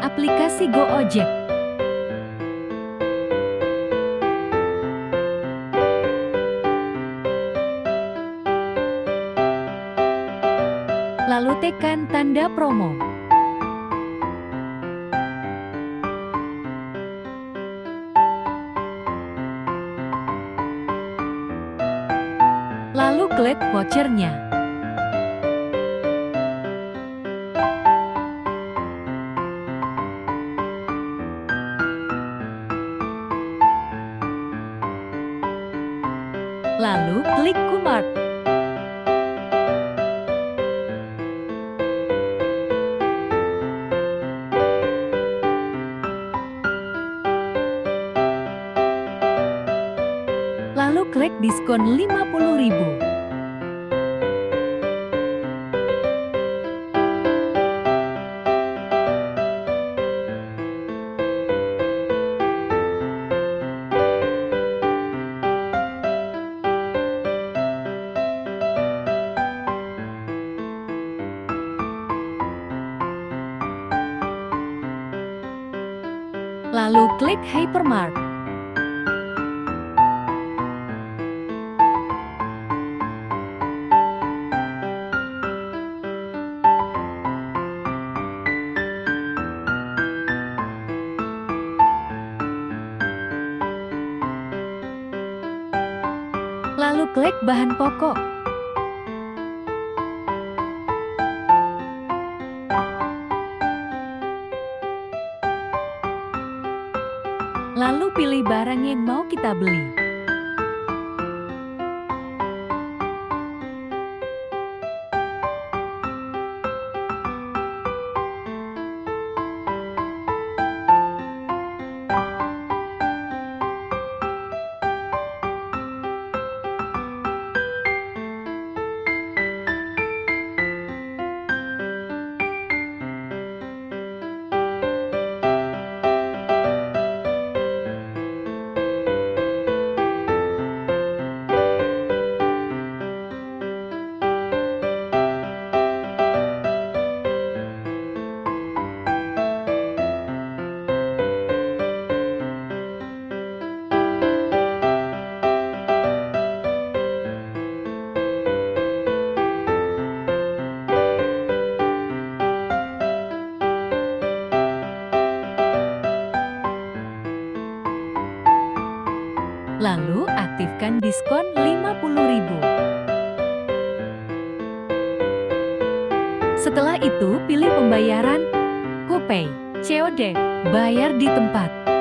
aplikasi Go Ojek. Lalu tekan tanda promo. Lalu klik vouchernya. Lalu klik Kumart. Lalu klik diskon 50.000. Lalu klik Hypermart. Lalu klik bahan pokok. Lalu pilih barang yang mau kita beli. Lalu aktifkan diskon 50.000. Setelah itu pilih pembayaran, GoPay, COD, bayar di tempat.